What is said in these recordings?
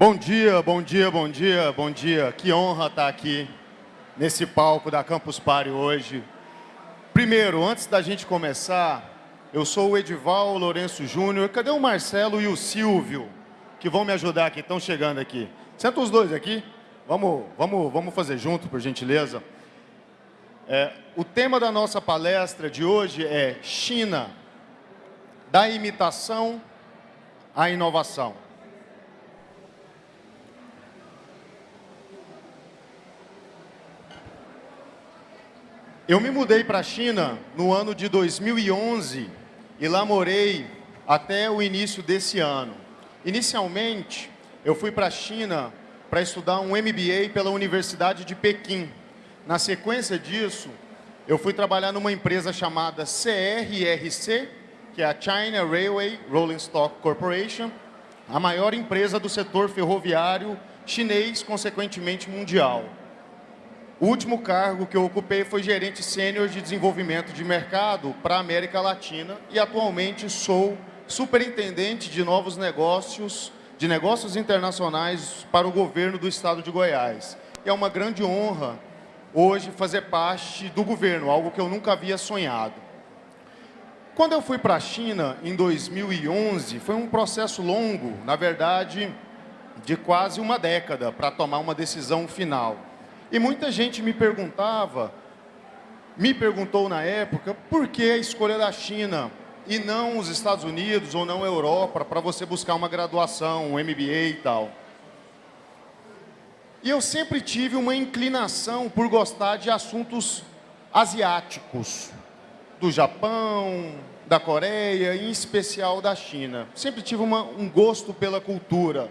Bom dia, bom dia, bom dia, bom dia. Que honra estar aqui nesse palco da Campus Party hoje. Primeiro, antes da gente começar, eu sou o Edival Lourenço Júnior. Cadê o Marcelo e o Silvio, que vão me ajudar aqui, estão chegando aqui. Senta os dois aqui. Vamos, vamos, vamos fazer junto, por gentileza. É, o tema da nossa palestra de hoje é China, da imitação à inovação. Eu me mudei para a China no ano de 2011 e lá morei até o início desse ano. Inicialmente, eu fui para a China para estudar um MBA pela Universidade de Pequim. Na sequência disso, eu fui trabalhar numa empresa chamada CRRC, que é a China Railway Rolling Stock Corporation, a maior empresa do setor ferroviário chinês, consequentemente mundial. O último cargo que eu ocupei foi gerente sênior de desenvolvimento de mercado para a América Latina e atualmente sou superintendente de novos negócios, de negócios internacionais para o governo do estado de Goiás. E é uma grande honra hoje fazer parte do governo, algo que eu nunca havia sonhado. Quando eu fui para a China em 2011, foi um processo longo, na verdade, de quase uma década para tomar uma decisão final. E muita gente me perguntava, me perguntou na época, por que a escolha da China e não os Estados Unidos ou não a Europa para você buscar uma graduação, um MBA e tal. E eu sempre tive uma inclinação por gostar de assuntos asiáticos, do Japão, da Coreia, em especial da China. Sempre tive uma, um gosto pela cultura.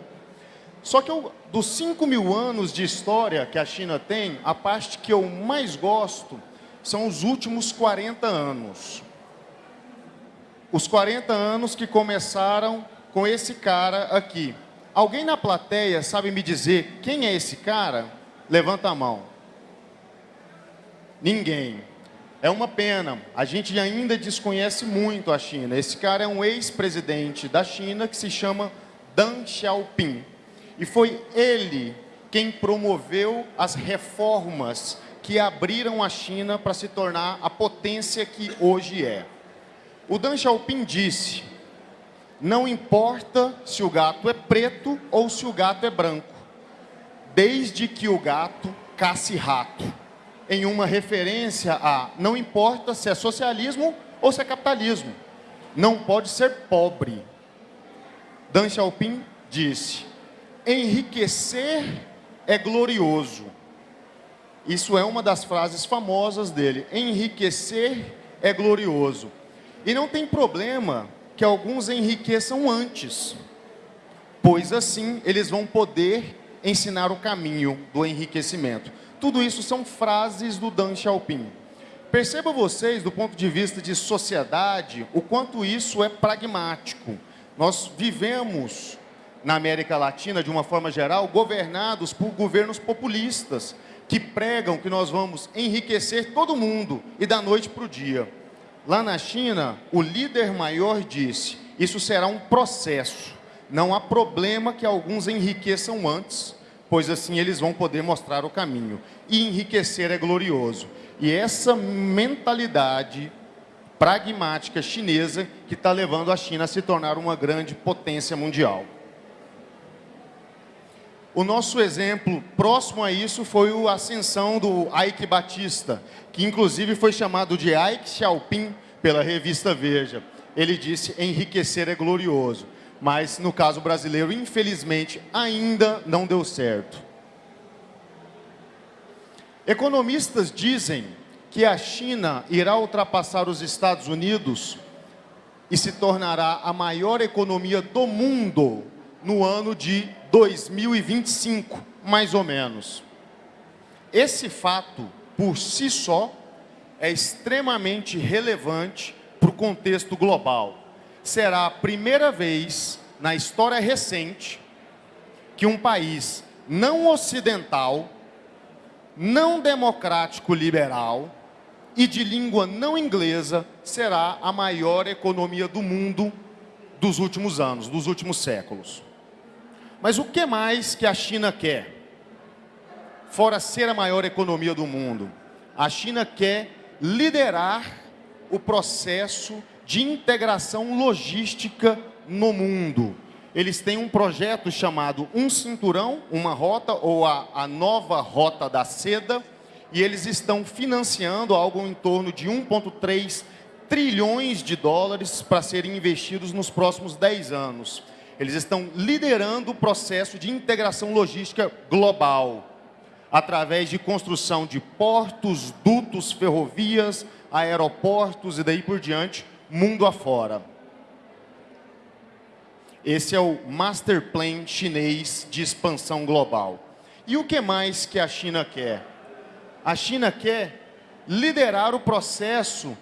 Só que eu, dos 5 mil anos de história que a China tem, a parte que eu mais gosto são os últimos 40 anos. Os 40 anos que começaram com esse cara aqui. Alguém na plateia sabe me dizer quem é esse cara? Levanta a mão. Ninguém. É uma pena. A gente ainda desconhece muito a China. Esse cara é um ex-presidente da China que se chama Deng Xiaoping. E foi ele quem promoveu as reformas que abriram a China para se tornar a potência que hoje é. O Deng Xiaoping disse, não importa se o gato é preto ou se o gato é branco, desde que o gato casse rato, em uma referência a não importa se é socialismo ou se é capitalismo, não pode ser pobre. Deng Xiaoping disse, enriquecer é glorioso. Isso é uma das frases famosas dele. Enriquecer é glorioso. E não tem problema que alguns enriqueçam antes, pois assim eles vão poder ensinar o caminho do enriquecimento. Tudo isso são frases do Dan Xiaoping. Perceba vocês, do ponto de vista de sociedade, o quanto isso é pragmático. Nós vivemos na América Latina, de uma forma geral, governados por governos populistas, que pregam que nós vamos enriquecer todo mundo e da noite para o dia. Lá na China, o líder maior disse, isso será um processo, não há problema que alguns enriqueçam antes, pois assim eles vão poder mostrar o caminho. E enriquecer é glorioso. E essa mentalidade pragmática chinesa que está levando a China a se tornar uma grande potência mundial. O nosso exemplo próximo a isso foi a ascensão do Ike Batista, que inclusive foi chamado de Ike Xiaoping pela revista Veja. Ele disse, enriquecer é glorioso. Mas no caso brasileiro, infelizmente, ainda não deu certo. Economistas dizem que a China irá ultrapassar os Estados Unidos e se tornará a maior economia do mundo no ano de 2025, mais ou menos. Esse fato, por si só, é extremamente relevante para o contexto global. Será a primeira vez na história recente que um país não ocidental, não democrático liberal e de língua não inglesa será a maior economia do mundo dos últimos anos, dos últimos séculos. Mas o que mais que a China quer? Fora ser a maior economia do mundo, a China quer liderar o processo de integração logística no mundo. Eles têm um projeto chamado Um Cinturão, uma rota, ou a, a nova Rota da Seda, e eles estão financiando algo em torno de 1,3 trilhões de dólares para serem investidos nos próximos 10 anos. Eles estão liderando o processo de integração logística global, através de construção de portos, dutos, ferrovias, aeroportos e daí por diante, mundo afora. Esse é o Master Plan chinês de expansão global. E o que mais que a China quer? A China quer liderar o processo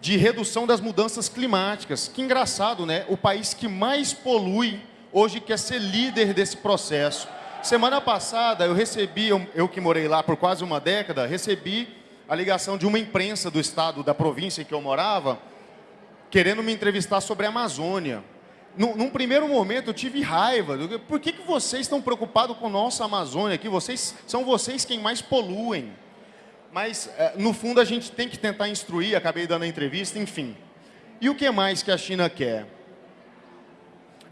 de redução das mudanças climáticas. Que engraçado, né? O país que mais polui hoje quer ser líder desse processo. Semana passada eu recebi, eu, eu que morei lá por quase uma década, recebi a ligação de uma imprensa do estado, da província em que eu morava, querendo me entrevistar sobre a Amazônia. Num, num, primeiro momento eu tive raiva. Por que, que vocês estão preocupados com nossa Amazônia aqui? Vocês, são vocês quem mais poluem. Mas, é, no fundo, a gente tem que tentar instruir, acabei dando a entrevista, enfim. E o que mais que a China quer?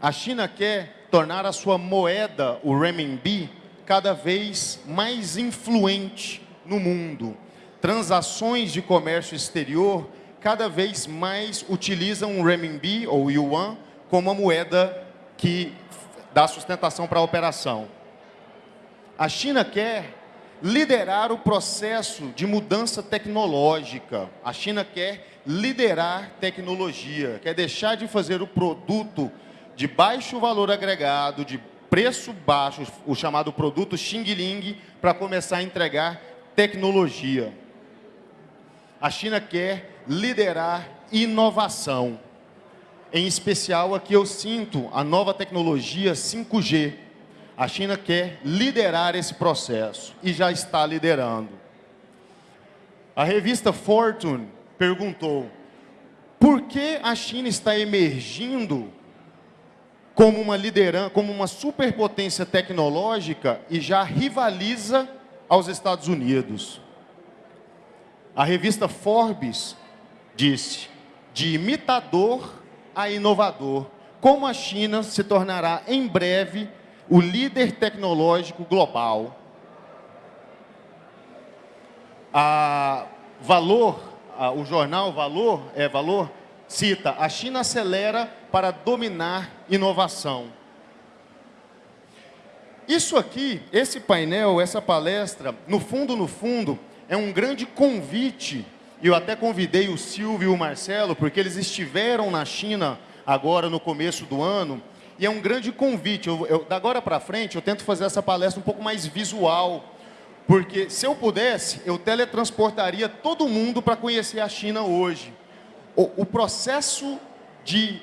A China quer tornar a sua moeda, o renminbi, cada vez mais influente no mundo. Transações de comércio exterior cada vez mais utilizam o renminbi ou yuan como a moeda que dá sustentação para a operação. A China quer liderar o processo de mudança tecnológica. A China quer liderar tecnologia, quer deixar de fazer o produto de baixo valor agregado, de preço baixo, o chamado produto Xing Ling, para começar a entregar tecnologia. A China quer liderar inovação. Em especial, aqui eu sinto a nova tecnologia 5G, a China quer liderar esse processo e já está liderando. A revista Fortune perguntou por que a China está emergindo como uma liderança, como uma superpotência tecnológica e já rivaliza aos Estados Unidos. A revista Forbes disse, de imitador a inovador, como a China se tornará em breve o líder tecnológico global. A Valor, a, o jornal Valor, é Valor, cita, a China acelera para dominar inovação. Isso aqui, esse painel, essa palestra, no fundo, no fundo, é um grande convite, eu até convidei o Silvio e o Marcelo, porque eles estiveram na China agora no começo do ano, e é um grande convite. Eu, eu, da agora para frente, eu tento fazer essa palestra um pouco mais visual, porque se eu pudesse, eu teletransportaria todo mundo para conhecer a China hoje. O, o processo de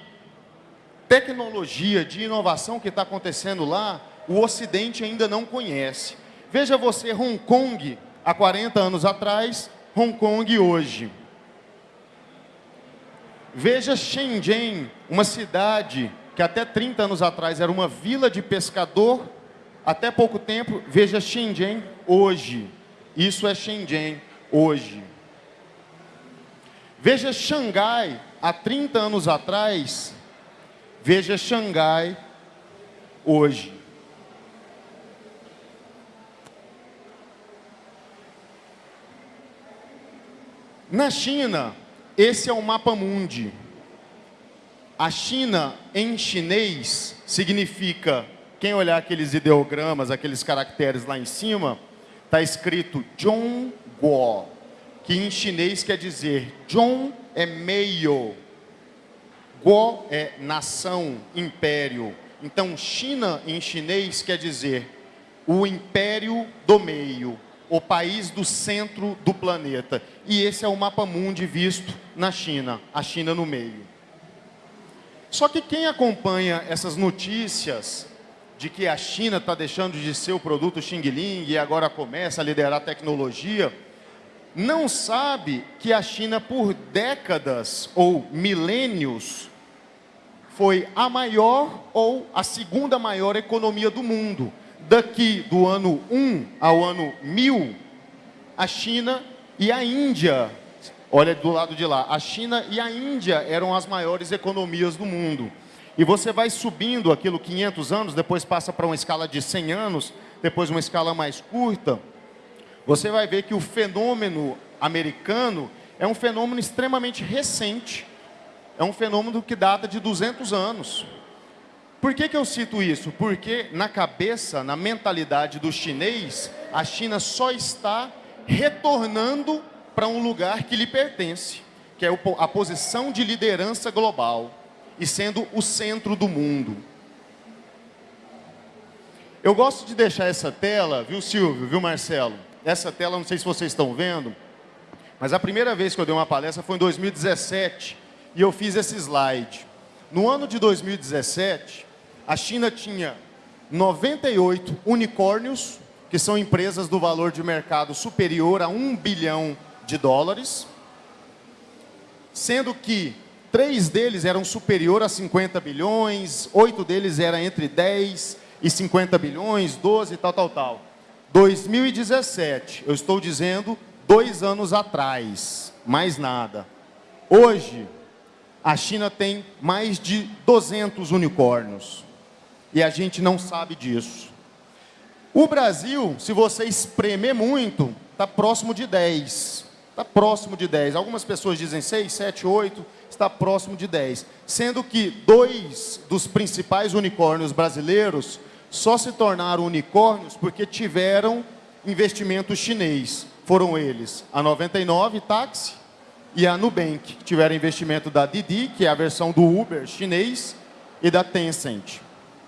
tecnologia, de inovação que está acontecendo lá, o Ocidente ainda não conhece. Veja você, Hong Kong, há 40 anos atrás, Hong Kong hoje. Veja Shenzhen, uma cidade que até 30 anos atrás era uma vila de pescador, até pouco tempo, veja Shenzhen hoje. Isso é Shenzhen hoje. Veja Xangai, há 30 anos atrás, veja Xangai hoje. Na China, esse é o mapa mundi. A China, em chinês, significa, quem olhar aqueles ideogramas, aqueles caracteres lá em cima, está escrito Zhongguo, que em chinês quer dizer Zhong é meio, Guo é nação, império. Então, China em chinês quer dizer o império do meio, o país do centro do planeta. E esse é o mapa mundi visto na China, a China no meio. Só que quem acompanha essas notícias de que a China está deixando de ser o produto Xing Ling e agora começa a liderar a tecnologia, não sabe que a China por décadas ou milênios foi a maior ou a segunda maior economia do mundo. Daqui do ano 1 ao ano 1000, a China e a Índia, olha do lado de lá, a China e a Índia eram as maiores economias do mundo. E você vai subindo aquilo 500 anos, depois passa para uma escala de 100 anos, depois uma escala mais curta, você vai ver que o fenômeno americano é um fenômeno extremamente recente, é um fenômeno que data de 200 anos. Por que, que eu cito isso? Porque na cabeça, na mentalidade do chinês, a China só está retornando para um lugar que lhe pertence, que é a posição de liderança global e sendo o centro do mundo. Eu gosto de deixar essa tela, viu Silvio, viu Marcelo? Essa tela, não sei se vocês estão vendo, mas a primeira vez que eu dei uma palestra foi em 2017 e eu fiz esse slide. No ano de 2017, a China tinha 98 unicórnios, que são empresas do valor de mercado superior a 1 bilhão de dólares, sendo que três deles eram superior a 50 bilhões, oito deles eram entre 10 e 50 bilhões, 12 tal, tal, tal. 2017, eu estou dizendo dois anos atrás, mais nada. Hoje, a China tem mais de 200 unicórnios. E a gente não sabe disso. O Brasil, se você espremer muito, está próximo de 10. Está próximo de 10. Algumas pessoas dizem 6, 7, 8, está próximo de 10. Sendo que dois dos principais unicórnios brasileiros só se tornaram unicórnios porque tiveram investimento chinês foram eles a 99 Táxi e a Nubank, que tiveram investimento da Didi, que é a versão do Uber chinês, e da Tencent.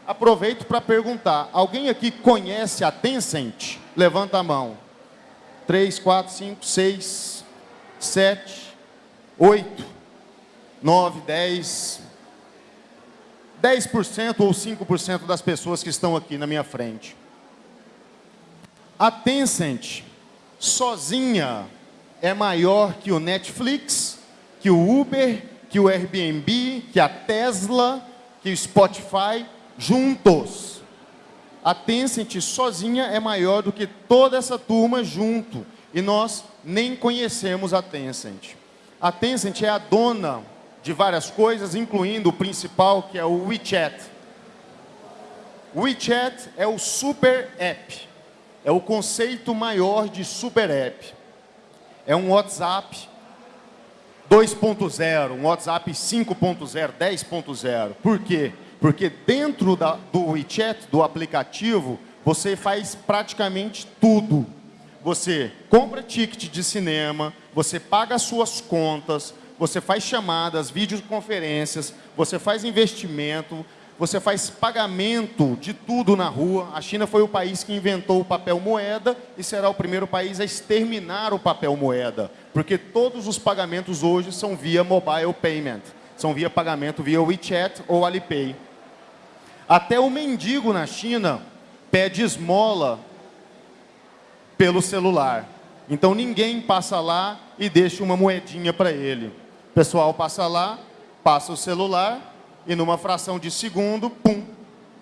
Aproveito para perguntar, alguém aqui conhece a Tencent? Levanta a mão. 3, 4, 5, 6, 7, 8, 9, 10, 10% ou 5% das pessoas que estão aqui na minha frente. A Tencent sozinha é maior que o Netflix, que o Uber, que o Airbnb, que a Tesla, que o Spotify, juntos. A Tencent sozinha é maior do que toda essa turma junto. E nós nem conhecemos a Tencent. A Tencent é a dona de várias coisas, incluindo o principal, que é o WeChat. WeChat é o super app é o conceito maior de super app. É um WhatsApp 2.0, um WhatsApp 5.0, 10.0. Por quê? Porque dentro da, do WeChat, do aplicativo, você faz praticamente tudo. Você compra ticket de cinema, você paga as suas contas, você faz chamadas, videoconferências, você faz investimento, você faz pagamento de tudo na rua. A China foi o país que inventou o papel moeda e será o primeiro país a exterminar o papel moeda, porque todos os pagamentos hoje são via mobile payment, são via pagamento via WeChat ou Alipay. Até o mendigo na China pede esmola pelo celular. Então ninguém passa lá e deixa uma moedinha para ele. O pessoal passa lá, passa o celular e numa fração de segundo, pum,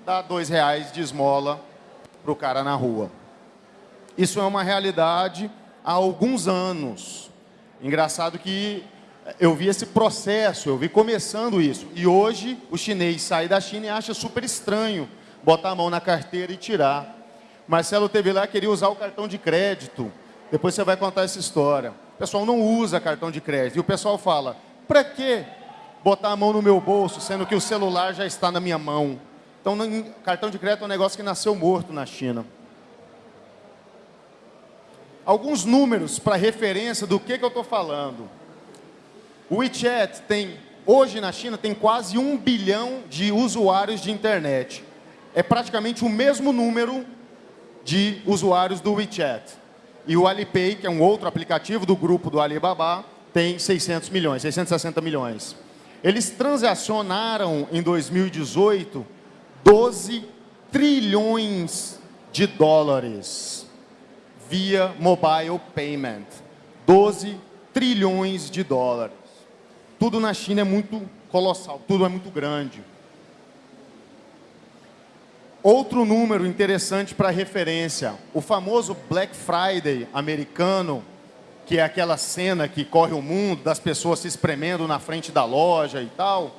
dá dois reais de esmola para o cara na rua. Isso é uma realidade há alguns anos. Engraçado que eu vi esse processo, eu vi começando isso. E hoje o chinês sai da China e acha super estranho botar a mão na carteira e tirar. Marcelo teve lá, queria usar o cartão de crédito. Depois você vai contar essa história. O pessoal não usa cartão de crédito. E o pessoal fala, para quê? botar a mão no meu bolso, sendo que o celular já está na minha mão. Então, cartão de crédito é um negócio que nasceu morto na China. Alguns números para referência do que, que eu estou falando. O WeChat tem, hoje na China, tem quase um bilhão de usuários de internet. É praticamente o mesmo número de usuários do WeChat. E o Alipay, que é um outro aplicativo do grupo do Alibaba, tem 600 milhões, 660 milhões. Eles transacionaram em 2018 12 trilhões de dólares via mobile payment. 12 trilhões de dólares. Tudo na China é muito colossal, tudo é muito grande. Outro número interessante para referência, o famoso Black Friday americano, que é aquela cena que corre o mundo das pessoas se espremendo na frente da loja e tal,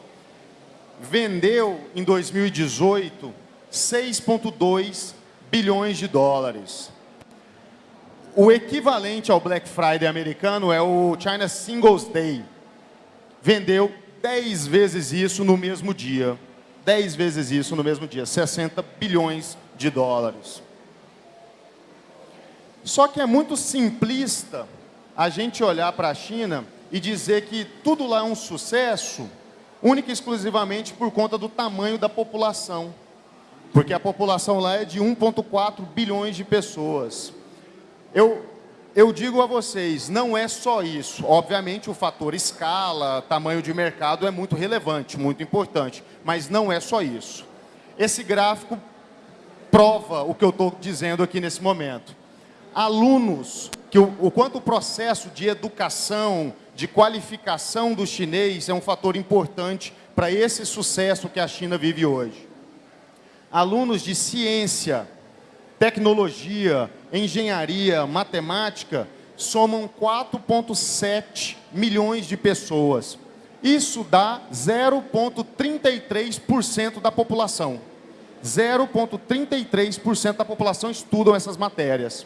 vendeu em 2018 6,2 bilhões de dólares. O equivalente ao Black Friday americano é o China Singles Day. Vendeu 10 vezes isso no mesmo dia. 10 vezes isso no mesmo dia, 60 bilhões de dólares. Só que é muito simplista a gente olhar para a China e dizer que tudo lá é um sucesso, única e exclusivamente por conta do tamanho da população. Porque a população lá é de 1,4 bilhões de pessoas. Eu, eu digo a vocês, não é só isso. Obviamente, o fator escala, tamanho de mercado é muito relevante, muito importante. Mas não é só isso. Esse gráfico prova o que eu estou dizendo aqui nesse momento. Alunos, que o, o quanto o processo de educação, de qualificação do chinês é um fator importante para esse sucesso que a China vive hoje. Alunos de ciência, tecnologia, engenharia, matemática, somam 4,7 milhões de pessoas. Isso dá 0,33% da população. 0,33% da população estudam essas matérias.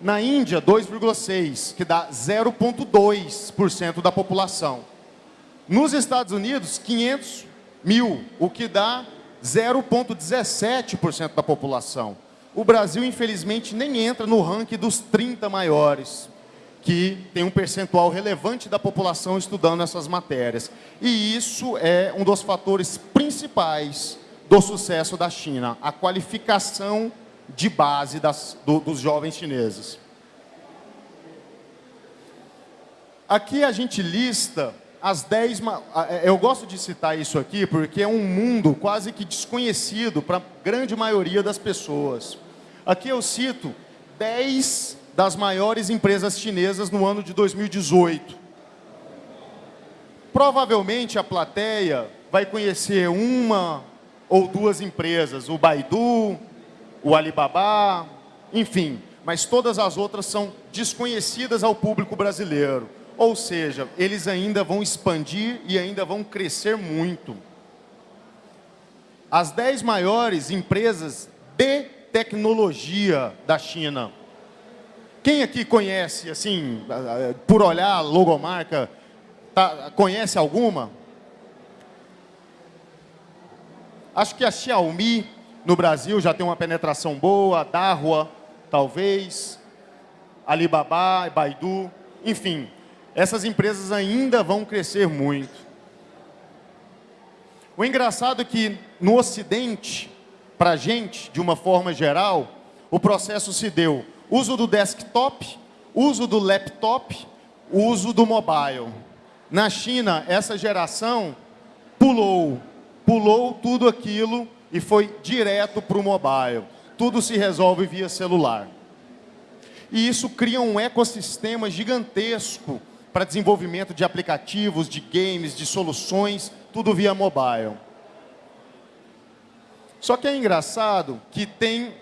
Na Índia, 2,6%, que dá 0,2% da população. Nos Estados Unidos, 500 mil, o que dá 0,17% da população. O Brasil, infelizmente, nem entra no ranking dos 30 maiores, que tem um percentual relevante da população estudando essas matérias. E isso é um dos fatores principais do sucesso da China, a qualificação de base das, do, dos jovens chineses. Aqui a gente lista as 10... É, eu gosto de citar isso aqui porque é um mundo quase que desconhecido para a grande maioria das pessoas. Aqui eu cito 10 das maiores empresas chinesas no ano de 2018. Provavelmente a plateia vai conhecer uma ou duas empresas, o Baidu, o Alibaba, enfim, mas todas as outras são desconhecidas ao público brasileiro. Ou seja, eles ainda vão expandir e ainda vão crescer muito. As 10 maiores empresas de tecnologia da China. Quem aqui conhece, assim, por olhar logomarca, tá, conhece alguma? Acho que a Xiaomi no Brasil já tem uma penetração boa, a Dahua, talvez, Alibaba, Baidu, enfim, essas empresas ainda vão crescer muito. O engraçado é que no Ocidente, para a gente, de uma forma geral, o processo se deu uso do desktop, uso do laptop, uso do mobile. Na China, essa geração pulou, pulou tudo aquilo e foi direto para o mobile. Tudo se resolve via celular. E isso cria um ecossistema gigantesco para desenvolvimento de aplicativos, de games, de soluções, tudo via mobile. Só que é engraçado que tem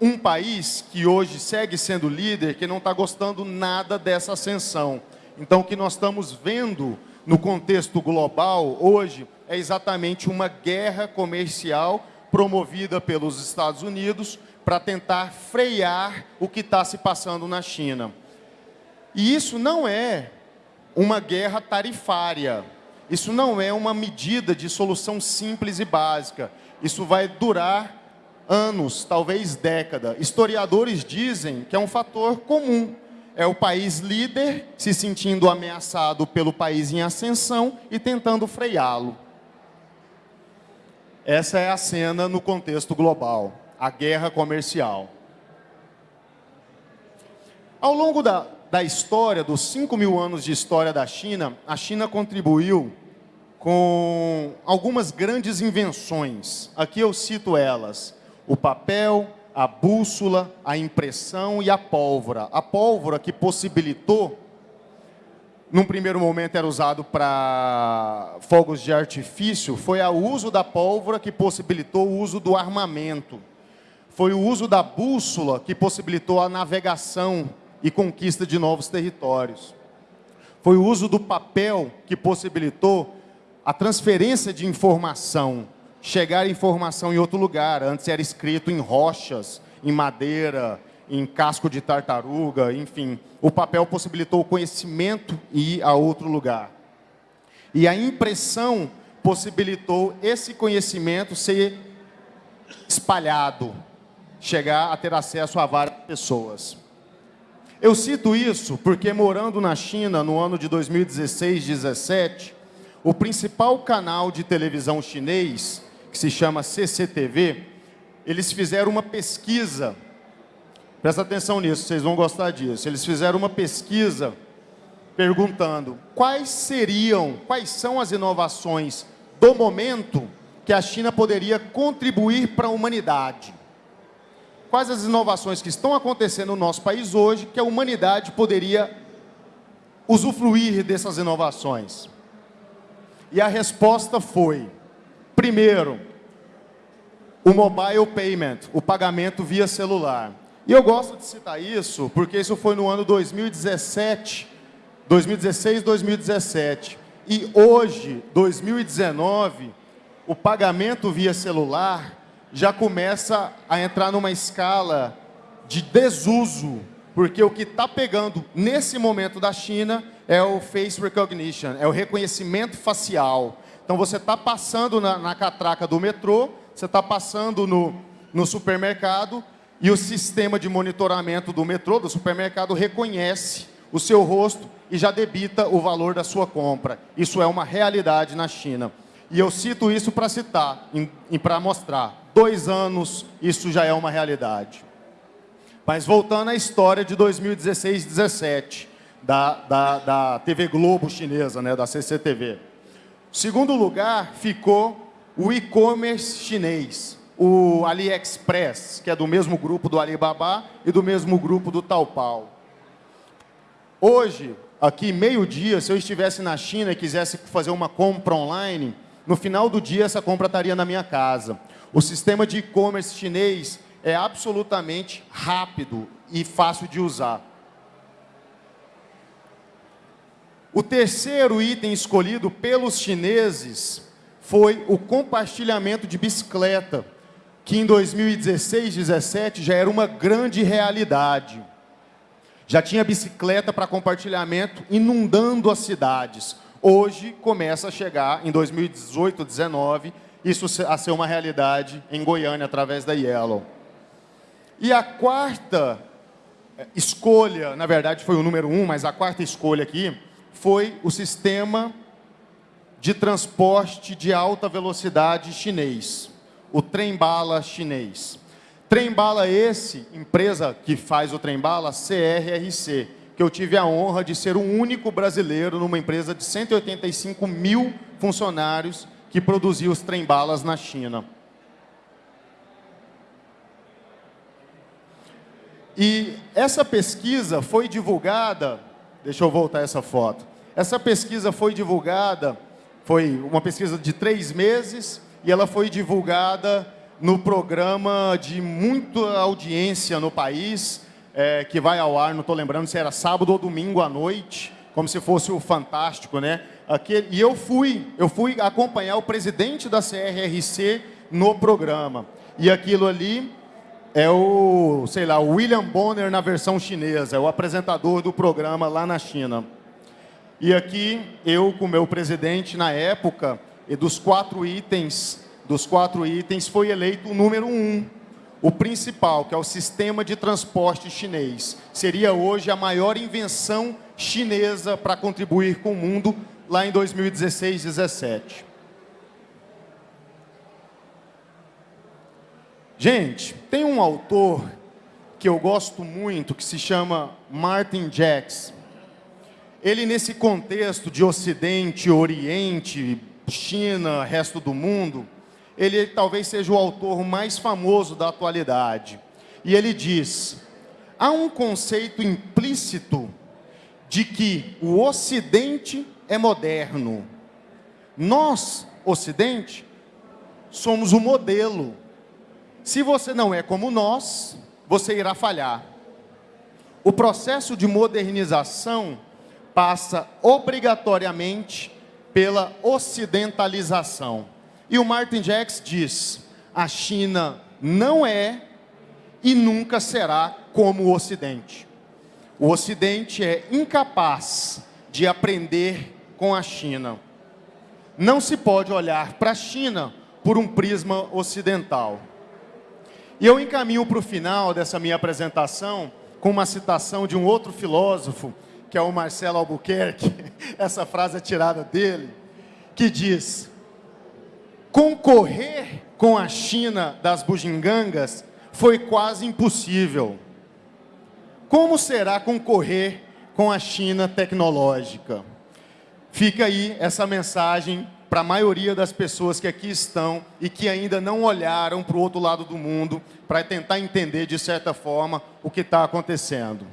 um país que hoje segue sendo líder que não está gostando nada dessa ascensão. Então, o que nós estamos vendo no contexto global hoje é exatamente uma guerra comercial promovida pelos Estados Unidos para tentar frear o que está se passando na China. E isso não é uma guerra tarifária. Isso não é uma medida de solução simples e básica. Isso vai durar anos, talvez década. Historiadores dizem que é um fator comum. É o país líder se sentindo ameaçado pelo país em ascensão e tentando freá-lo. Essa é a cena no contexto global, a guerra comercial. Ao longo da, da história, dos 5 mil anos de história da China, a China contribuiu com algumas grandes invenções. Aqui eu cito elas. O papel, a bússola, a impressão e a pólvora. A pólvora que possibilitou num primeiro momento era usado para fogos de artifício, foi o uso da pólvora que possibilitou o uso do armamento. Foi o uso da bússola que possibilitou a navegação e conquista de novos territórios. Foi o uso do papel que possibilitou a transferência de informação, chegar informação em outro lugar. Antes era escrito em rochas, em madeira, em casco de tartaruga, enfim. O papel possibilitou o conhecimento ir a outro lugar. E a impressão possibilitou esse conhecimento ser espalhado, chegar a ter acesso a várias pessoas. Eu cito isso porque morando na China no ano de 2016-17, o principal canal de televisão chinês, que se chama CCTV, eles fizeram uma pesquisa Presta atenção nisso, vocês vão gostar disso. Eles fizeram uma pesquisa perguntando quais seriam, quais são as inovações do momento que a China poderia contribuir para a humanidade. Quais as inovações que estão acontecendo no nosso país hoje que a humanidade poderia usufruir dessas inovações? E a resposta foi, primeiro, o mobile payment, o pagamento via celular. E eu gosto de citar isso, porque isso foi no ano 2017, 2016, 2017. E hoje, 2019, o pagamento via celular já começa a entrar numa escala de desuso, porque o que está pegando nesse momento da China é o face recognition, é o reconhecimento facial. Então você está passando na, na, catraca do metrô, você está passando no, no supermercado e o sistema de monitoramento do metrô, do supermercado, reconhece o seu rosto e já debita o valor da sua compra. Isso é uma realidade na China. E eu cito isso para citar e para mostrar. Dois anos, isso já é uma realidade. Mas voltando à história de 2016-17, da, da, da TV Globo chinesa, né, da CCTV. Segundo lugar ficou o e-commerce chinês o AliExpress, que é do mesmo grupo do Alibaba e do mesmo grupo do Taobao. Hoje, aqui meio-dia, se eu estivesse na China e quisesse fazer uma compra online, no final do dia essa compra estaria na minha casa. O sistema de e-commerce chinês é absolutamente rápido e fácil de usar. O terceiro item escolhido pelos chineses foi o compartilhamento de bicicleta que em 2016, 17 já era uma grande realidade. Já tinha bicicleta para compartilhamento inundando as cidades. Hoje começa a chegar, em 2018, 19, isso a ser uma realidade em Goiânia, através da Yellow. E a quarta eh, escolha, na verdade foi o número um, mas a quarta escolha aqui, foi o sistema de transporte de alta velocidade chinês o trem-bala chinês. Trem-bala esse, empresa que faz o trem-bala, CRRC, que eu tive a honra de ser o único brasileiro numa empresa de 185 mil funcionários que produzia os trem-balas na China. E essa pesquisa foi divulgada, deixa eu voltar essa foto, essa pesquisa foi divulgada, foi uma pesquisa de três meses, e ela foi divulgada no programa de muita audiência no país, é, que vai ao ar, não estou lembrando se era sábado ou domingo à noite, como se fosse o Fantástico, né? Aqui, e eu fui, eu fui acompanhar o presidente da CRRC no programa. E aquilo ali é o, sei lá, William Bonner na versão chinesa, é o apresentador do programa lá na China. E aqui, eu com o meu presidente na época, e dos quatro itens, dos quatro itens foi eleito o número um, o principal, que é o sistema de transporte chinês. Seria hoje a maior invenção chinesa para contribuir com o mundo lá em 2016, 17. Gente, tem um autor que eu gosto muito, que se chama Martin Jacks. Ele, nesse contexto de Ocidente, Oriente, China, resto do mundo, ele talvez seja o autor mais famoso da atualidade. E ele diz, há um conceito implícito de que o Ocidente é moderno. Nós, Ocidente, somos o modelo. Se você não é como nós, você irá falhar. O processo de modernização passa obrigatoriamente pela ocidentalização. E o Martin Jacks diz, a China não é e nunca será como o Ocidente. O Ocidente é incapaz de aprender com a China. Não se pode olhar para a China por um prisma ocidental. E eu encaminho para o final dessa minha apresentação com uma citação de um outro filósofo, que é o Marcelo Albuquerque, essa frase é tirada dele, que diz, concorrer com a China das bugigangas foi quase impossível. Como será concorrer com a China tecnológica? Fica aí essa mensagem para a maioria das pessoas que aqui estão e que ainda não olharam para o outro lado do mundo para tentar entender, de certa forma, o que está acontecendo.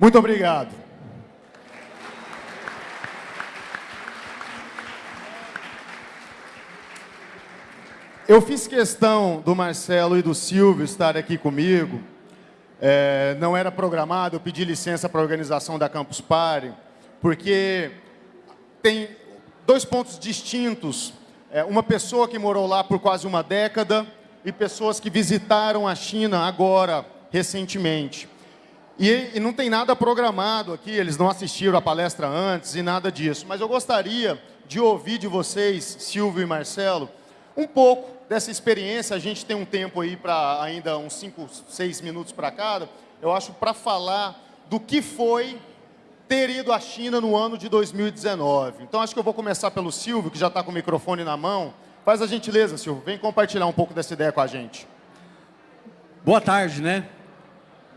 Muito obrigado. Eu fiz questão do Marcelo e do Silvio estar aqui comigo. É, não era programado, eu pedi licença para a organização da Campus Party, porque tem dois pontos distintos. É, uma pessoa que morou lá por quase uma década e pessoas que visitaram a China agora, recentemente. E, e, não tem nada programado aqui, eles não assistiram a palestra antes e nada disso. Mas eu gostaria de ouvir de vocês, Silvio e Marcelo, um pouco dessa experiência. A gente tem um tempo aí para ainda uns 5, 6 minutos para cada. Eu acho para falar do que foi ter ido à China no ano de 2019. Então acho que eu vou começar pelo Silvio, que já está com o microfone na mão. Faz a gentileza, Silvio, vem compartilhar um pouco dessa ideia com a gente. Boa tarde, né?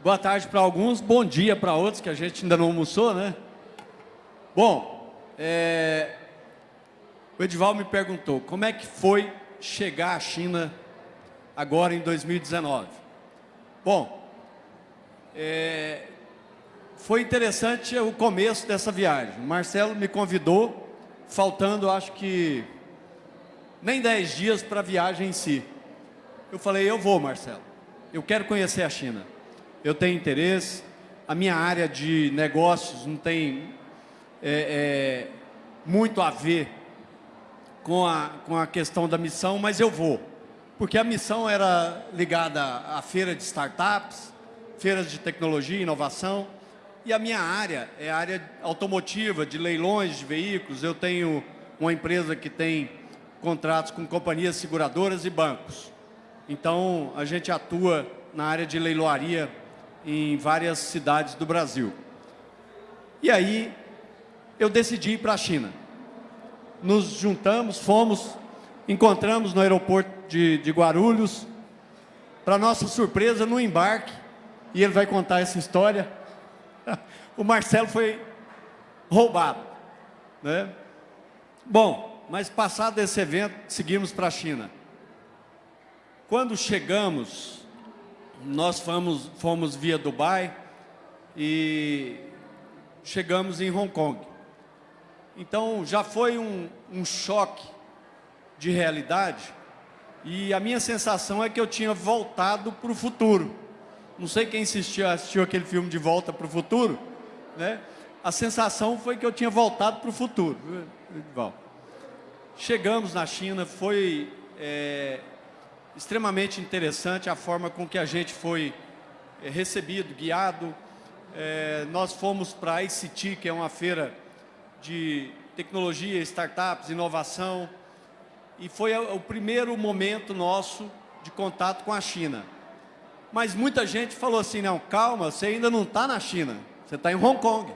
Boa tarde para alguns, bom dia para outros, que a gente ainda não almoçou, né? Bom, é... o Edival me perguntou, como é que foi chegar à China agora em 2019? Bom, é... foi interessante o começo dessa viagem. O Marcelo me convidou, faltando acho que nem 10 dias para a viagem em si. Eu falei, eu vou, Marcelo, eu quero conhecer a China eu tenho interesse, a minha área de negócios não tem é, é, muito a ver com a, com a questão da missão, mas eu vou. Porque a missão era ligada à feira de startups, feiras de tecnologia e inovação, e a minha área é a área automotiva, de leilões de veículos. Eu tenho uma empresa que tem contratos com companhias seguradoras e bancos. Então, a gente atua na área de leiloaria em várias cidades do Brasil. E aí, eu decidi ir para a China. Nos juntamos, fomos, encontramos no aeroporto de, de Guarulhos, para nossa surpresa, no embarque, e ele vai contar essa história, o Marcelo foi roubado. Né? Bom, mas passado esse evento, seguimos para a China. Quando chegamos nós fomos, fomos via Dubai e chegamos em Hong Kong. Então já foi um, um choque de realidade e a minha sensação é que eu tinha voltado para o futuro. Não sei quem assistiu, assistiu aquele filme de Volta para o Futuro, né? A sensação foi que eu tinha voltado para o futuro. Chegamos na China, foi é, extremamente interessante a forma com que a gente foi é, recebido, guiado. É, nós fomos para a ICT, que é uma feira de tecnologia, startups, inovação, e foi o primeiro momento nosso de contato com a China. Mas muita gente falou assim, não, calma, você ainda não está na China, você está em Hong Kong.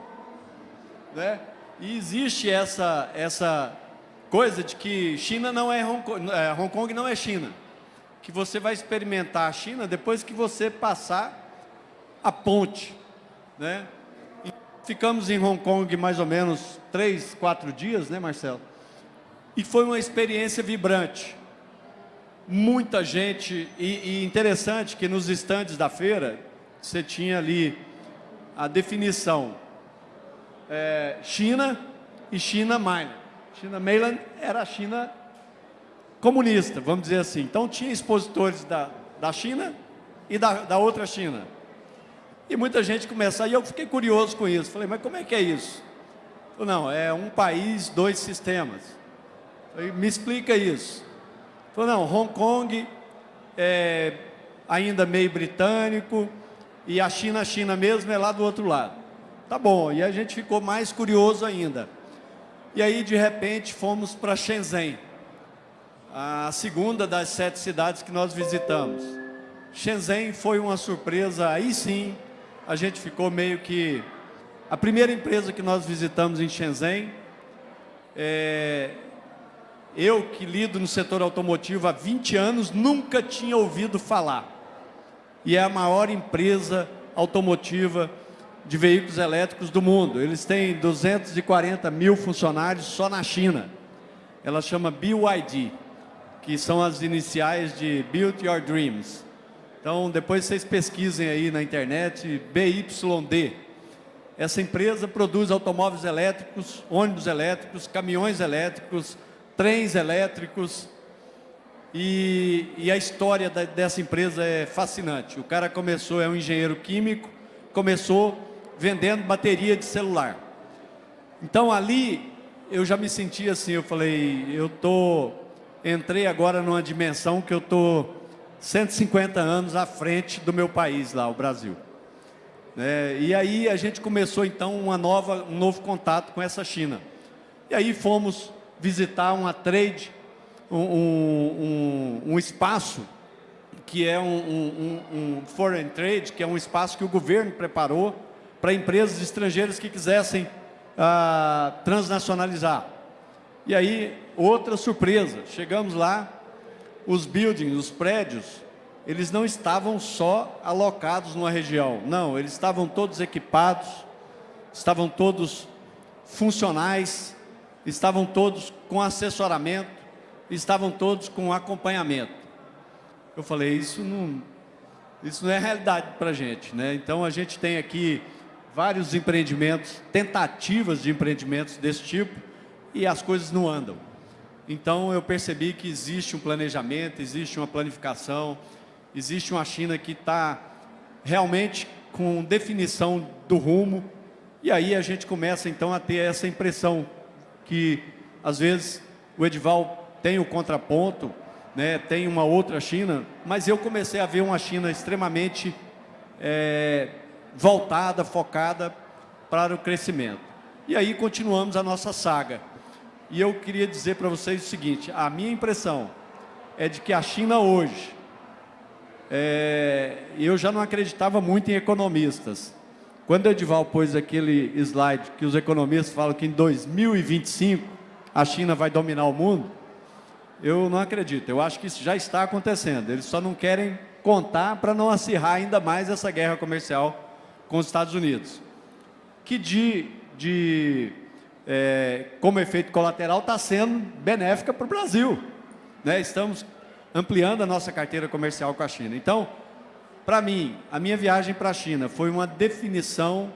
Né? E existe essa, essa coisa de que China não é Hong Kong, é, Hong Kong não é China que você vai experimentar a China depois que você passar a ponte né? Ficamos em Hong Kong mais ou menos três, quatro dias, né, Marcelo? E foi uma experiência vibrante. Muita gente, e, e interessante que nos estandes da feira, você tinha ali a definição é, China e China Minor. China Mainland era a China comunista, vamos dizer assim. Então tinha expositores da, da China e da, da outra China. E muita gente começa, e eu fiquei curioso com isso. Falei, mas como é que é isso? Falei, não, é um país, dois sistemas. Falei, me explica isso. Falei, não, Hong Kong é ainda meio britânico e a China, a China mesmo é lá do outro lado. Tá bom, e a gente ficou mais curioso ainda. E aí, de repente, fomos para Shenzhen, a segunda das sete cidades que nós visitamos. Shenzhen foi uma surpresa, aí sim, a gente ficou meio que... A primeira empresa que nós visitamos em Shenzhen, é, eu que lido no setor automotivo há 20 anos, nunca tinha ouvido falar. E é a maior empresa automotiva de veículos elétricos do mundo. Eles têm 240 mil funcionários só na China. Ela chama BYD, que são as iniciais de Build Your Dreams. Então, depois vocês pesquisem aí na internet, BYD. Essa empresa produz automóveis elétricos, ônibus elétricos, caminhões elétricos, trens elétricos, e, e a história da, dessa empresa é fascinante. O cara começou, é um engenheiro químico, começou vendendo bateria de celular. Então ali eu já me senti assim, eu falei, eu tô, entrei agora numa dimensão que eu tô 150 anos à frente do meu país lá, o Brasil. É, e aí a gente começou então uma nova, um novo contato com essa China. E aí fomos visitar uma trade, um, um, um espaço que é um, foreign trade, que é um espaço que o governo preparou para empresas estrangeiras que quisessem ah, transnacionalizar. E aí, outra surpresa, chegamos lá, os buildings, os prédios, eles não estavam só alocados numa região, não, eles estavam todos equipados, estavam todos funcionais, estavam todos com assessoramento, estavam todos com acompanhamento. Eu falei, isso não, isso não é realidade para a gente. Né? Então, a gente tem aqui vários empreendimentos, tentativas de empreendimentos desse tipo, e as coisas não andam. Então, eu percebi que existe um planejamento, existe uma planificação, existe uma China que está realmente com definição do rumo, e aí a gente começa, então, a ter essa impressão que às vezes o Edival tem o contraponto, né, tem uma outra China, mas eu comecei a ver uma China extremamente é, voltada, focada para o crescimento. E aí continuamos a nossa saga. E eu queria dizer para vocês o seguinte, a minha impressão é de que a China hoje, é, eu já não acreditava muito em economistas, quando o Edival pôs aquele slide que os economistas falam que em 2025 a China vai dominar o mundo, eu não acredito. Eu acho que isso já está acontecendo. Eles só não querem contar para não acirrar ainda mais essa guerra comercial com os Estados Unidos. Que de, de é, como efeito colateral está sendo benéfica para o Brasil. Né? Estamos ampliando a nossa carteira comercial com a China. Então, para mim, a minha viagem para a China foi uma definição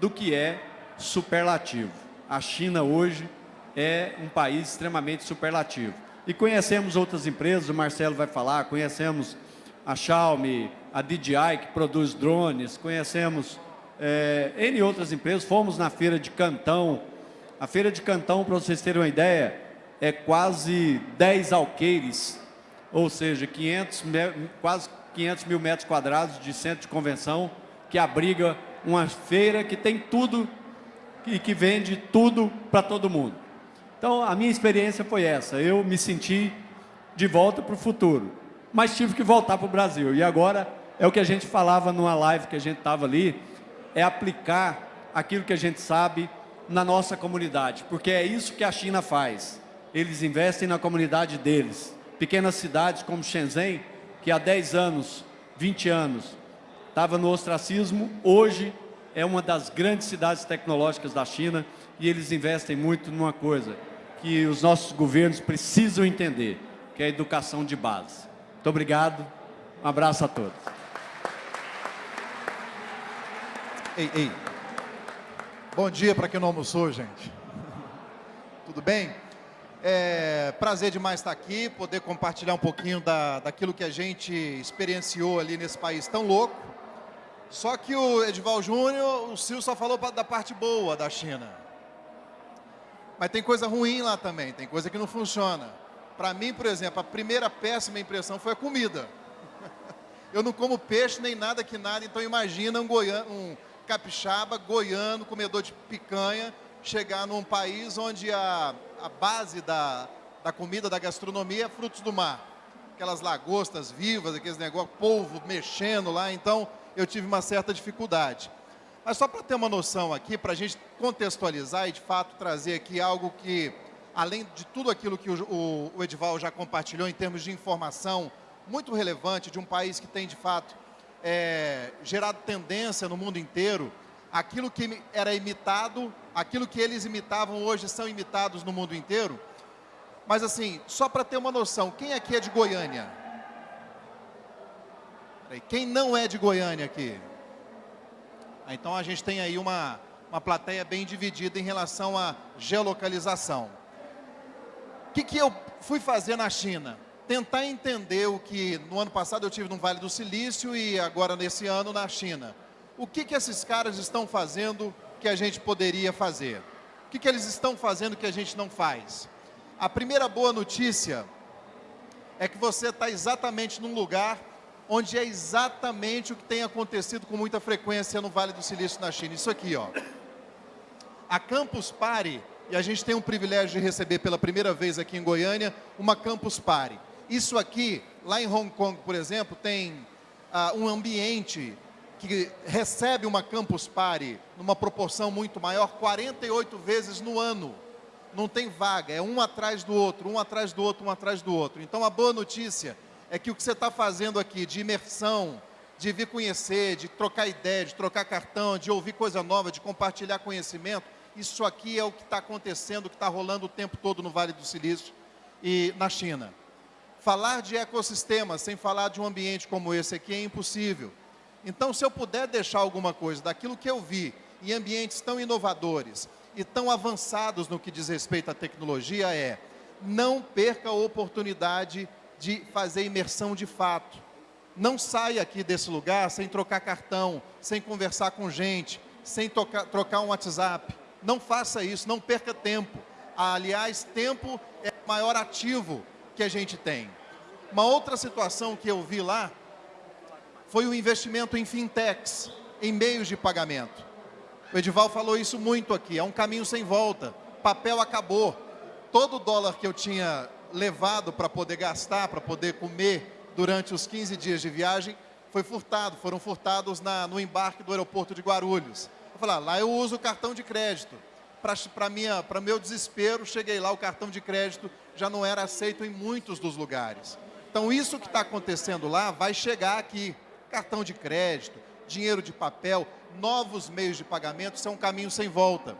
do que é superlativo. A China hoje é um país extremamente superlativo. E conhecemos outras empresas, o Marcelo vai falar, conhecemos a Xiaomi, a DJI, que produz drones, conhecemos é, N outras empresas, fomos na feira de Cantão. A feira de Cantão, para vocês terem uma ideia, é quase 10 alqueires, ou seja, 500, quase 500 mil metros quadrados de centro de convenção, que abriga uma feira que tem tudo e que vende tudo para todo mundo. Então, a minha experiência foi essa. Eu me senti de volta para o futuro, mas tive que voltar para o Brasil. E agora, é o que a gente falava numa live que a gente estava ali, é aplicar aquilo que a gente sabe na nossa comunidade, porque é isso que a China faz. Eles investem na comunidade deles. Pequenas cidades como Shenzhen que há 10 anos, 20 anos, estava no ostracismo, hoje é uma das grandes cidades tecnológicas da China e eles investem muito numa coisa que os nossos governos precisam entender, que é a educação de base. Muito obrigado, um abraço a todos. Ei, ei. Bom dia para quem não almoçou, gente. Tudo bem? É prazer demais estar aqui, poder compartilhar um pouquinho da, daquilo que a gente experienciou ali nesse país tão louco. Só que o Edival Júnior, o Sil só falou da parte boa da China. Mas tem coisa ruim lá também, tem coisa que não funciona. Para mim, por exemplo, a primeira péssima impressão foi a comida. Eu não como peixe nem nada que nada, então imagina um, goiano, um capixaba, goiano, comedor de picanha, chegar num país onde a, a base da, da comida, da gastronomia é frutos do mar. Aquelas lagostas vivas, aqueles negócios, polvo mexendo lá, então eu tive uma certa dificuldade. Mas só para ter uma noção aqui, para a gente contextualizar e de fato trazer aqui algo que, além de tudo aquilo que o, o, o já compartilhou em termos de informação muito relevante de um país que tem de fato é, gerado tendência no mundo inteiro, aquilo que era imitado, aquilo que eles imitavam hoje são imitados no mundo inteiro. Mas assim, só para ter uma noção, quem aqui é de Goiânia? Quem não é de Goiânia aqui? Ah, então a gente tem aí uma, uma plateia bem dividida em relação à geolocalização. O que, que eu fui fazer na China? Tentar entender o que no ano passado eu tive no Vale do Silício e agora nesse ano na China. O que, que esses caras estão fazendo que a gente poderia fazer? O que, que eles estão fazendo que a gente não faz? A primeira boa notícia é que você está exatamente num lugar onde é exatamente o que tem acontecido com muita frequência no Vale do Silício na China. Isso aqui, ó. A Campus Party, e a gente tem um privilégio de receber pela primeira vez aqui em Goiânia, uma Campus Party. Isso aqui, lá em Hong Kong, por exemplo, tem uh, um ambiente que recebe uma Campus Party numa proporção muito maior, 48 vezes no ano. Não tem vaga, é um atrás do outro, um atrás do outro, um atrás do outro. Então a boa notícia é que o que você está fazendo aqui de imersão, de vir conhecer, de trocar ideia, de trocar cartão, de ouvir coisa nova, de compartilhar conhecimento, isso aqui é o que está acontecendo, o que está rolando o tempo todo no Vale do Silício e na China. Falar de ecossistema sem falar de um ambiente como esse aqui é impossível. Então, se eu puder deixar alguma coisa daquilo que eu vi em ambientes tão inovadores e tão avançados no que diz respeito à tecnologia, é não perca a oportunidade de fazer imersão de fato. Não saia aqui desse lugar sem trocar cartão, sem conversar com gente, sem tocar, trocar um WhatsApp. Não faça isso, não perca tempo. Aliás, tempo é o maior ativo que a gente tem. Uma outra situação que eu vi lá foi o investimento em fintechs, em meios de pagamento. O Edival falou isso muito aqui, é um caminho sem volta. Papel acabou. Todo dólar que eu tinha levado para poder gastar, para poder comer durante os 15 dias de viagem, foi furtado, foram furtados na, no embarque do aeroporto de Guarulhos. Eu falei, ah, lá eu uso o cartão de crédito. Para meu desespero, cheguei lá, o cartão de crédito já não era aceito em muitos dos lugares. Então, isso que está acontecendo lá vai chegar aqui. Cartão de crédito, dinheiro de papel, novos meios de pagamento, isso é um caminho sem volta.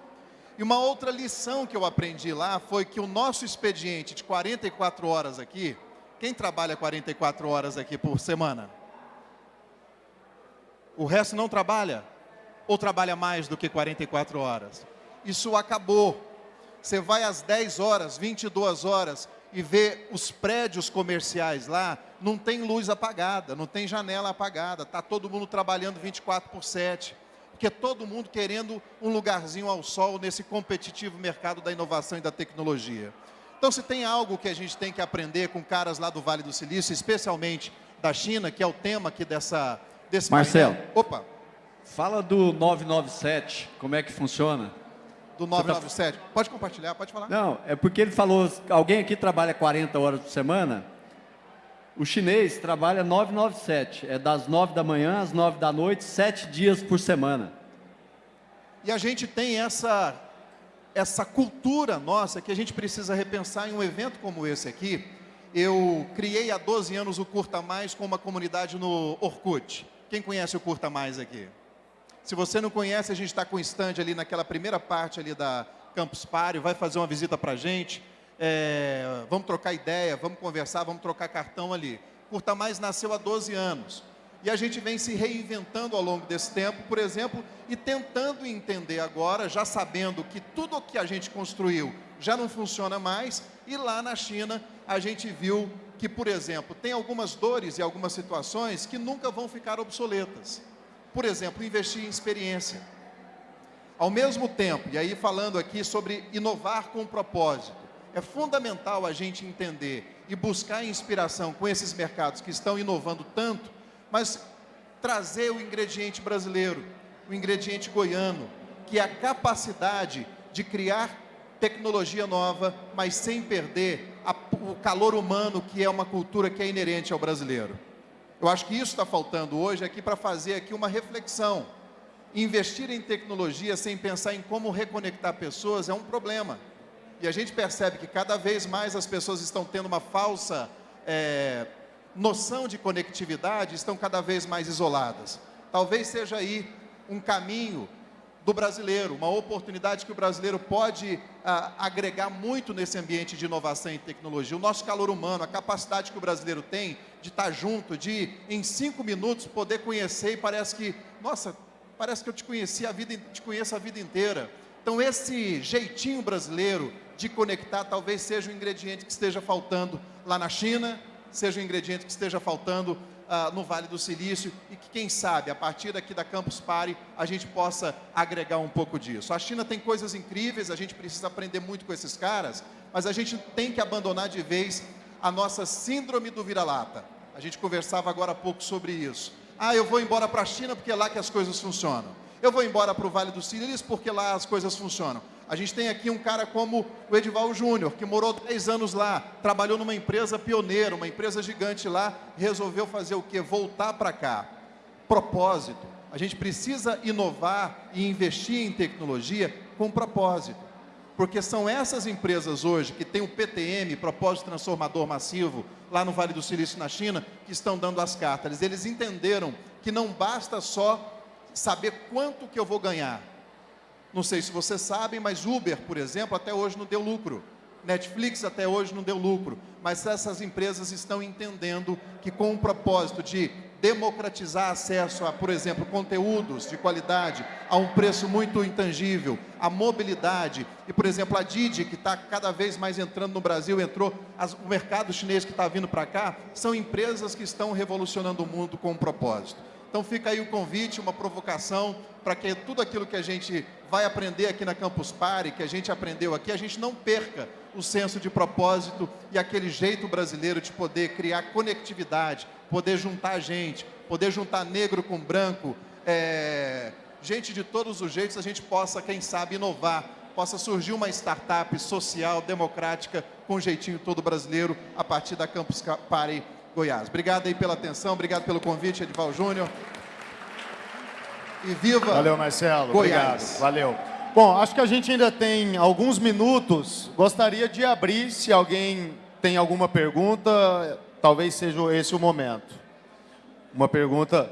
E uma outra lição que eu aprendi lá foi que o nosso expediente de 44 horas aqui, quem trabalha 44 horas aqui por semana? O resto não trabalha? Ou trabalha mais do que 44 horas? Isso acabou. Você vai às 10 horas, 22 horas e vê os prédios comerciais lá, não tem luz apagada, não tem janela apagada, está todo mundo trabalhando 24 por 7 porque todo mundo querendo um lugarzinho ao sol nesse competitivo mercado da inovação e da tecnologia. Então, se tem algo que a gente tem que aprender com caras lá do Vale do Silício, especialmente da China, que é o tema aqui dessa, desse Marcelo. Opa. fala do 997, como é que funciona? Do 997. Tá... Pode compartilhar, pode falar. Não, é porque ele falou, alguém aqui trabalha 40 horas por semana, o chinês trabalha 997, é das 9 da manhã às 9 da noite, sete dias por semana. E a gente tem essa, essa cultura nossa que a gente precisa repensar em um evento como esse aqui. Eu criei há 12 anos o Curta Mais com uma comunidade no Orkut. Quem conhece o Curta Mais aqui? Se você não conhece, a gente está com o stand ali naquela primeira parte ali da Campus Party, vai fazer uma visita para a gente. É, vamos trocar ideia, vamos conversar, vamos trocar cartão ali. Curta Mais nasceu há 12 anos. E a gente vem se reinventando ao longo desse tempo, por exemplo, e tentando entender agora, já sabendo que tudo o que a gente construiu já não funciona mais, e lá na China a gente viu que, por exemplo, tem algumas dores e algumas situações que nunca vão ficar obsoletas. Por exemplo, investir em experiência. Ao mesmo tempo, e aí falando aqui sobre inovar com propósito, é fundamental a gente entender e buscar inspiração com esses mercados que estão inovando tanto, mas trazer o ingrediente brasileiro, o ingrediente goiano, que é a capacidade de criar tecnologia nova, mas sem perder a, o calor humano, que é uma cultura que é inerente ao brasileiro. Eu acho que isso está faltando hoje aqui para fazer aqui uma reflexão. Investir em tecnologia sem pensar em como reconectar pessoas é um problema. E a gente percebe que cada vez mais as pessoas estão tendo uma falsa é, noção de conectividade, estão cada vez mais isoladas. Talvez seja aí um caminho do brasileiro, uma oportunidade que o brasileiro pode ah, agregar muito nesse ambiente de inovação e tecnologia. O nosso calor humano, a capacidade que o brasileiro tem de estar junto, de em cinco minutos poder conhecer e parece que, nossa, parece que eu te conheci a vida, te conheço a vida inteira. Então esse jeitinho brasileiro de conectar talvez seja o ingrediente que esteja faltando lá na China, seja o ingrediente que esteja faltando uh, no Vale do Silício e que, quem sabe, a partir daqui da Campus Party, a gente possa agregar um pouco disso. A China tem coisas incríveis, a gente precisa aprender muito com esses caras, mas a gente tem que abandonar de vez a nossa síndrome do vira-lata. A gente conversava agora há pouco sobre isso. Ah, eu vou embora para a China porque é lá que as coisas funcionam. Eu vou embora para o Vale do Silício porque lá as coisas funcionam. A gente tem aqui um cara como o Edival Júnior, que morou 10 anos lá, trabalhou numa empresa pioneira, uma empresa gigante lá, resolveu fazer o quê? Voltar para cá. Propósito. A gente precisa inovar e investir em tecnologia com propósito. Porque são essas empresas hoje que têm o PTM, Propósito Transformador Massivo, lá no Vale do Silício, na China, que estão dando as cartas. Eles entenderam que não basta só saber quanto que eu vou ganhar, não sei se vocês sabem, mas Uber, por exemplo, até hoje não deu lucro. Netflix até hoje não deu lucro. Mas essas empresas estão entendendo que com o propósito de democratizar acesso a, por exemplo, conteúdos de qualidade a um preço muito intangível, a mobilidade e, por exemplo, a Didi, que está cada vez mais entrando no Brasil, entrou, as, o mercado chinês que está vindo para cá, são empresas que estão revolucionando o mundo com um propósito. Então fica aí o convite, uma provocação para que tudo aquilo que a gente vai aprender aqui na Campus Party, que a gente aprendeu aqui, a gente não perca o senso de propósito e aquele jeito brasileiro de poder criar conectividade, poder juntar gente, poder juntar negro com branco, é, gente de todos os jeitos, a gente possa, quem sabe, inovar, possa surgir uma startup social, democrática, com jeitinho todo brasileiro, a partir da Campus Party Goiás. Obrigado aí pela atenção, obrigado pelo convite, Edival Júnior. E viva Valeu, Marcelo. Goiás. Obrigado. Valeu. Bom, acho que a gente ainda tem alguns minutos. Gostaria de abrir, se alguém tem alguma pergunta, talvez seja esse o momento. Uma pergunta,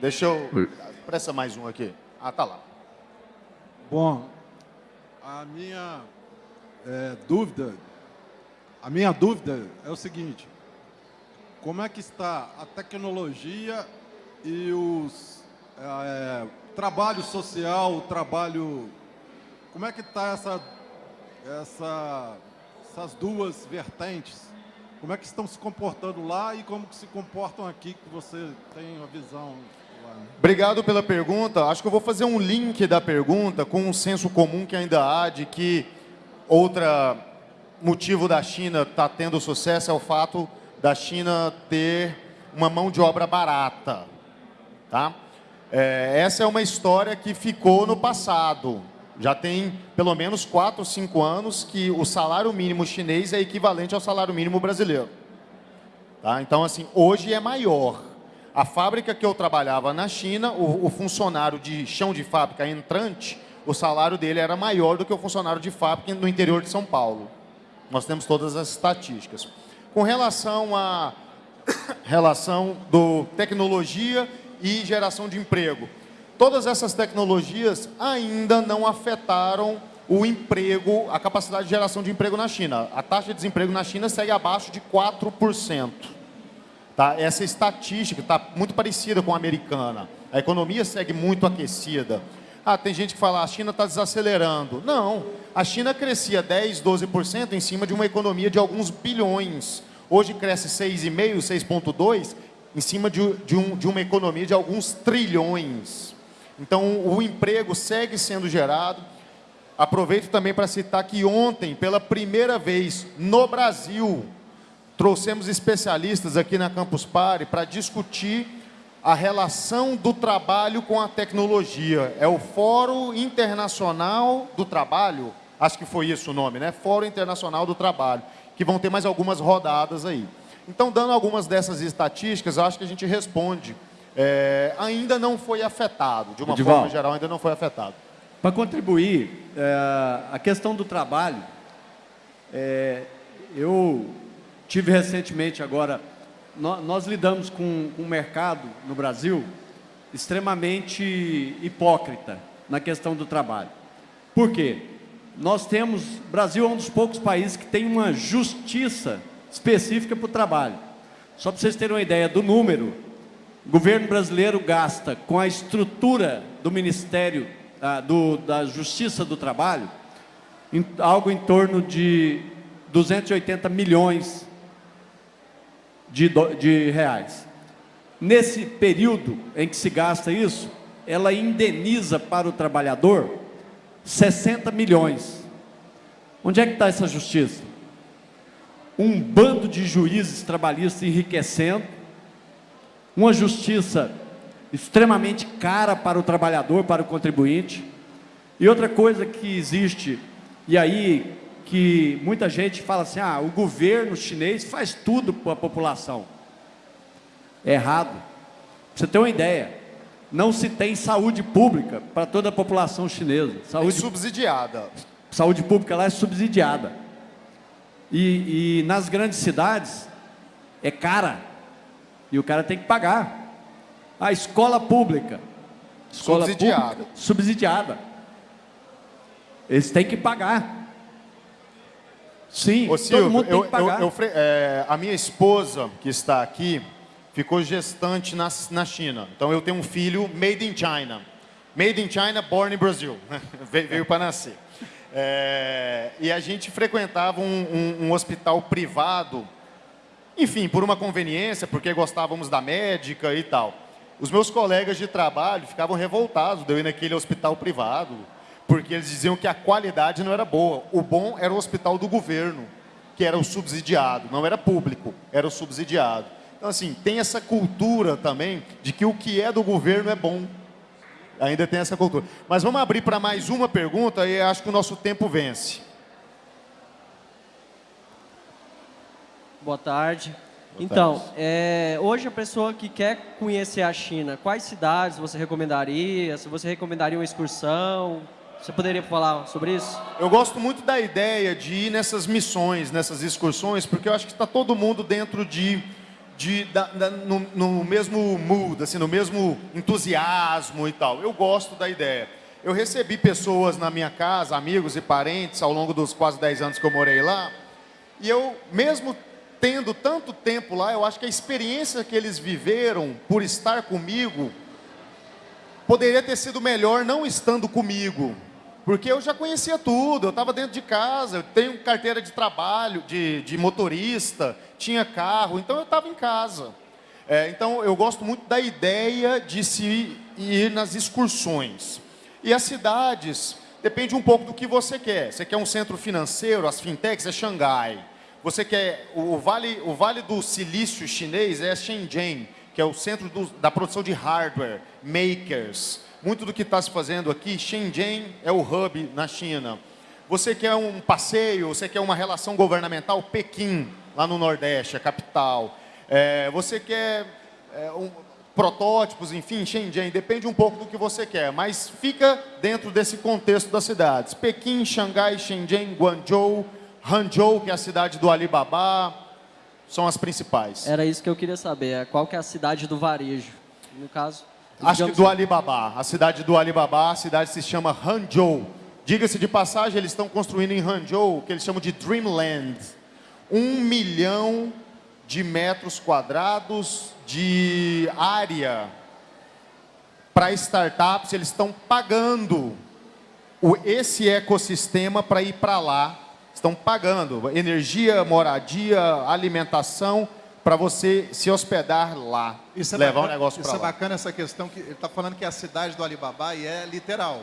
deixa eu... Presta mais um aqui. Ah, tá lá. Bom, a minha é, dúvida, a minha dúvida é o seguinte, como é que está a tecnologia e os é, trabalho social, o trabalho... Como é que está essa, essa, essas duas vertentes? Como é que estão se comportando lá e como que se comportam aqui, que você tem uma visão lá? Né? Obrigado pela pergunta. Acho que eu vou fazer um link da pergunta com um senso comum que ainda há de que outra motivo da China está tendo sucesso é o fato da China ter uma mão de obra barata. Tá? É, essa é uma história que ficou no passado. Já tem pelo menos 4 ou 5 anos que o salário mínimo chinês é equivalente ao salário mínimo brasileiro. Tá? Então, assim, hoje é maior. A fábrica que eu trabalhava na China, o, o funcionário de chão de fábrica entrante, o salário dele era maior do que o funcionário de fábrica no interior de São Paulo. Nós temos todas as estatísticas. Com relação à relação do tecnologia e geração de emprego. todas essas tecnologias ainda não afetaram o emprego, a capacidade de geração de emprego na China. A taxa de desemprego na China segue abaixo de 4%. Tá? Essa estatística está muito parecida com a americana. A economia segue muito aquecida. Ah, tem gente que fala, a China está desacelerando. Não, a China crescia 10, 12% em cima de uma economia de alguns bilhões. Hoje cresce 6,5%, 6,2% em cima de, de, um, de uma economia de alguns trilhões. Então, o emprego segue sendo gerado. Aproveito também para citar que ontem, pela primeira vez no Brasil, trouxemos especialistas aqui na Campus Party para discutir a relação do trabalho com a tecnologia. É o Fórum Internacional do Trabalho, acho que foi isso o nome, né? Fórum Internacional do Trabalho, que vão ter mais algumas rodadas aí. Então, dando algumas dessas estatísticas, acho que a gente responde. É, ainda não foi afetado, de uma Edival, forma geral, ainda não foi afetado. Para contribuir, é, a questão do trabalho, é, eu tive recentemente agora, nós, lidamos com, um mercado no Brasil extremamente hipócrita na questão do trabalho. Por quê? Nós temos, Brasil é um dos poucos países que tem uma justiça específica para o trabalho. Só para vocês terem uma ideia do número, o governo brasileiro gasta com a estrutura do Ministério ah, do, da Justiça do Trabalho em, algo em torno de 280 milhões de, de reais. Nesse período em que se gasta isso, ela indeniza para o trabalhador 60 milhões. Onde é que está essa justiça? um bando de juízes trabalhistas enriquecendo, uma justiça extremamente cara para o trabalhador, para o contribuinte. E outra coisa que existe, e aí que muita gente fala assim, ah, o governo chinês faz tudo para a população. É errado. Pra você ter uma ideia, não se tem saúde pública para toda a população chinesa. Saúde, é subsidiada. Saúde pública lá é subsidiada. E, e nas grandes cidades é cara. E o cara tem que pagar. A escola pública. Escola subsidiada. Pública, subsidiada. Eles têm que pagar. Sim, Ô, Silvio, todo mundo tem eu, que pagar. Eu, eu, é, a minha esposa, que está aqui, ficou gestante na, na China. Então, eu tenho um filho made in China. Made in China, born in Brazil. veio para nascer. É, e a gente frequentava um, um, um, hospital privado, enfim, por uma conveniência, porque gostávamos da médica e tal. Os meus colegas de trabalho ficavam revoltados de eu ir naquele hospital privado, porque eles diziam que a qualidade não era boa. O bom era o hospital do governo, que era o subsidiado, não era público, era o subsidiado. Então, assim, tem essa cultura também de que o que é do governo é bom. Ainda tem essa cultura. Mas vamos abrir para mais uma pergunta e acho que o nosso tempo vence. Boa tarde. Boa então, tarde. É, hoje a pessoa que quer conhecer a China, quais cidades você recomendaria? Se você recomendaria uma excursão? Você poderia falar sobre isso? Eu gosto muito da ideia de ir nessas missões, nessas excursões, porque eu acho que está todo mundo dentro de de, da, da, no, no, mesmo mood, assim, no mesmo entusiasmo e tal. Eu gosto da ideia. Eu recebi pessoas na minha casa, amigos e parentes, ao longo dos quase 10 anos que eu morei lá, e eu, mesmo tendo tanto tempo lá, eu acho que a experiência que eles viveram por estar comigo, poderia ter sido melhor não estando comigo. Porque eu já conhecia tudo, eu estava dentro de casa, eu tenho carteira de trabalho, de, de motorista, tinha carro, então eu estava em casa. É, então eu gosto muito da ideia de se ir nas excursões. E as cidades, depende um pouco do que você quer. Você quer um centro financeiro, as fintechs é Xangai. Você quer, o vale, o vale do silício chinês é Shenzhen, que é o centro do, da produção de hardware, makers. Muito do que está se fazendo aqui, Shenzhen é o hub na China. Você quer um passeio, você quer uma relação governamental, Pequim, lá no Nordeste, a capital. É, você quer é, um, protótipos, enfim, Shenzhen, depende um pouco do que você quer, mas fica dentro desse contexto das cidades. Pequim, Xangai, Shenzhen, Guangzhou, Hangzhou, que é a cidade do Alibaba, são as principais. Era isso que eu queria saber, qual que é a cidade do varejo, no caso? Acho que do Alibaba. A cidade do Alibaba, a cidade se chama Hangzhou. Diga-se de passagem, eles estão construindo em Hangzhou o que eles chamam de Dreamland. Um milhão de metros quadrados de área para startups. Eles estão pagando o- esse ecossistema para ir para lá. Estão pagando energia, moradia, alimentação para você se hospedar lá. Isso é levar bacana, o negócio Isso para é lá. bacana essa questão que ele está falando que é a cidade do Alibaba e é literal.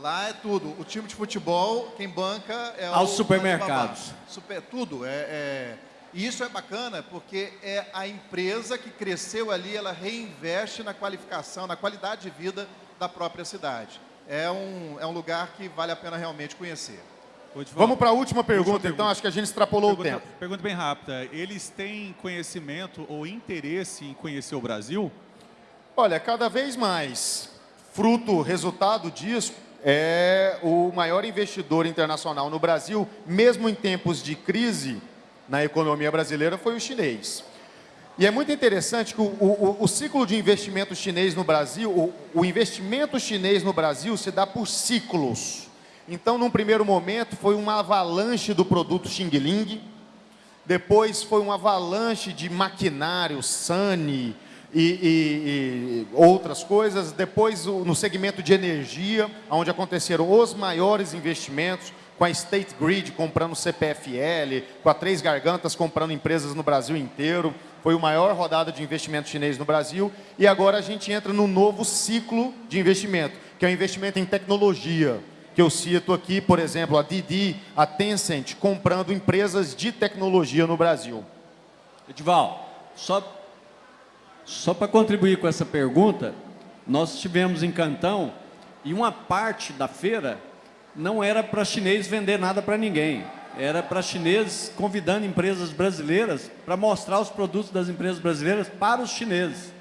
Lá é tudo. O time de futebol, quem banca é Aos o supermercados. Super, tudo. É, é- E isso é bacana porque é a empresa que cresceu ali, ela reinveste na qualificação, na qualidade de vida da própria cidade. É um, é um lugar que vale a pena realmente conhecer. Vamos para a última pergunta, Última então. pergunta. Acho que a gente extrapolou o pergunta, tempo. pergunta bem rápida. Eles têm conhecimento ou interesse em conhecer o Brasil? Olha, cada vez mais, fruto, resultado disso, é o maior investidor internacional no Brasil, mesmo em tempos de crise na economia brasileira, foi o chinês. E é muito interessante que o, o- o ciclo de investimento chinês no Brasil, o, o investimento chinês no Brasil se dá por ciclos. Então, num primeiro momento, foi uma avalanche do produto Xing Ling, depois foi uma avalanche de maquinário, Sani e, e- e outras coisas. Depois, no segmento de energia, onde aconteceram os maiores investimentos, com a State Grid comprando CPFL, com a Três Gargantas comprando empresas no Brasil inteiro. Foi a maior rodada de investimento chinês no Brasil. E agora a gente entra num novo ciclo de investimento, que é o investimento em tecnologia que eu cito aqui, por exemplo, a Didi, a Tencent, comprando empresas de tecnologia no Brasil. Edival, só, só para contribuir com essa pergunta, nós estivemos em Cantão e uma parte da feira não era para chinês vender nada para ninguém. Era para chineses convidando empresas brasileiras para mostrar os produtos das empresas brasileiras para os chineses.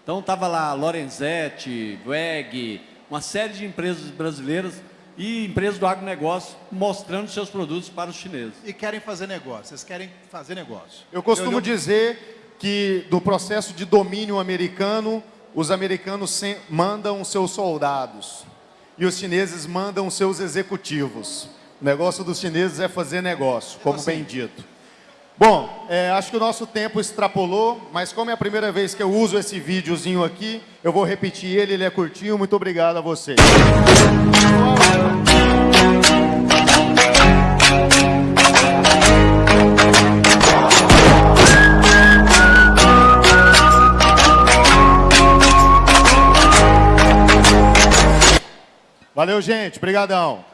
Então estava lá Lorenzetti, WEG, uma série de empresas brasileiras e empresas do agronegócio mostrando seus produtos para os chineses. E querem fazer negócio, vocês querem fazer negócio. Eu costumo Eu- dizer que no processo de domínio americano, os americanos mandam seus soldados e os chineses mandam seus executivos. O negócio dos chineses é fazer negócio, como assim. bem dito. Bom, é, acho que o nosso tempo extrapolou, mas como é a primeira vez que eu uso esse videozinho aqui, eu vou repetir ele, ele é curtinho. Muito obrigado a vocês. Valeu, gente. Obrigadão.